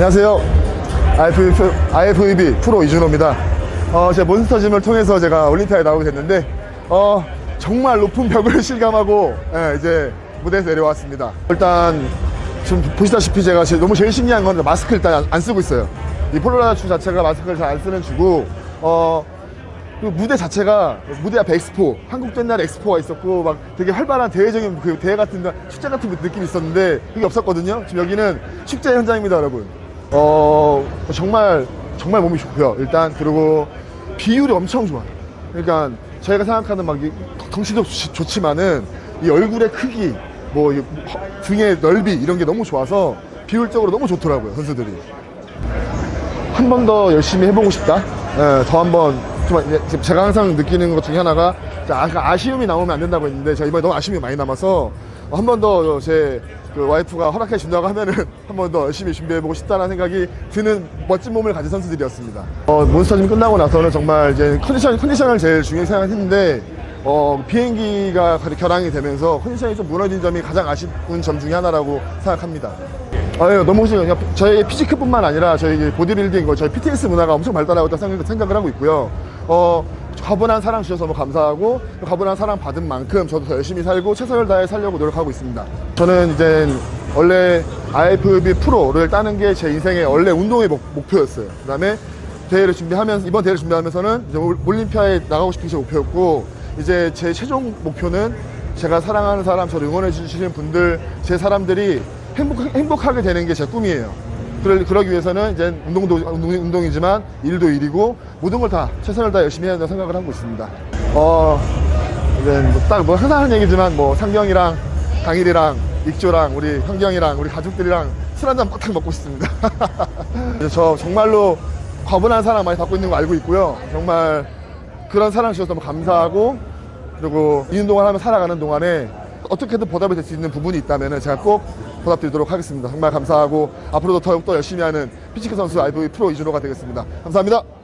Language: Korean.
안녕하세요. IFB, IFBB 프로 이준호입니다. 어, 제 몬스터짐을 통해서 제가 올림피아에 나오게 됐는데, 어, 정말 높은 벽을 실감하고, 예, 이제 무대에서 내려왔습니다. 일단, 지금 보시다시피 제가 제- 너무 제일 신기한 건 마스크 일단 안, 안 쓰고 있어요. 이 폴라라 주 자체가 마스크를 잘 안 쓰는 주고, 어, 그리고 무대 자체가 무대 앞에 엑스포 한국도 옛날에 엑스포가 있었고 막 되게 활발한 대회적인 그 대회 같은 데 축제 같은 느낌이 있었는데 그게 없었거든요 지금 여기는 축제 현장입니다 여러분 어 정말 정말 몸이 좋고요. 일단 그리고 비율이 엄청 좋아요. 그러니까 저희가 생각하는 막이 덩치도 좋- 좋지만은 이 얼굴의 크기 허- 등의 넓이 이런 게 너무 좋아서 비율적으로 너무 좋더라고요 선수들이. 한 번 더 열심히 해보고 싶다. 예, 더 한번 좀 제가 항상 느끼는 것 중에 하나가 아쉬움이 나오면 안 된다고 했는데 제가 이번에 너무 아쉬움이 많이 남아서 한 번 더 제 그 와이프가 허락해 준다고 하면은 한 번 더 열심히 준비해보고 싶다는 생각이 드는 멋진 몸을 가진 선수들이었습니다. 어, 몬스터짐 끝나고 나서는 정말 이제 컨디션 컨디션을 제일 중요히 생각했는데 어, 비행기가 결항이 되면서 컨디션이 좀 무너진 점이 가장 아쉬운 점 중에 하나라고 생각합니다. 아유 너무 좋아요. 저희 피지크뿐만 아니라 저희 보디빌딩, 거 저희 PTS 문화가 엄청 발달하고 있다 생각, 생각을 하고 있고요. 어 과분한 사랑 주셔서 너무 감사하고 과분한 사랑 받은 만큼 저도 더 열심히 살고 최선을 다해 살려고 노력하고 있습니다. 저는 이제 원래 IFB 프로를 따는 게 제 인생의 원래 운동의 목, 목표였어요. 그 다음에 대회를 준비하면서 이번 대회를 준비하면서는 이제 올- 올림피아에 나가고 싶은 게 제 목표였고 이제 제 최종 목표는 제가 사랑하는 사람, 저를 응원해 주시는 분들, 제 사람들이 행복, 행복하게 되는 게 제 꿈이에요. 그러, 그러기 위해서는 이제 운동도 운동, 운동 이지만 일도 일이고 모든 걸 다 최선을 다 열심히 해야 된다고 생각을 하고 있습니다. 어, 이제 뭐 딱 뭐 항상 하는 얘기지만 뭐 상경이랑 강일이랑 익조랑 우리 현경이랑 우리 가족들이랑 술 한잔 빡 먹고 싶습니다. 저 정말로 과분한 사랑 많이 받고 있는 거 알고 있고요. 정말 그런 사랑 주셔서 너무 감사하고 그리고 이 운동을 하면 살아가는 동안에 어떻게든 보답이 될 수 있는 부분이 있다면 제가 꼭 보답드리도록 하겠습니다. 정말 감사하고 앞으로도 더욱더 열심히 하는 physique 선수 IFBB 프로 이준호가 되겠습니다. 감사합니다.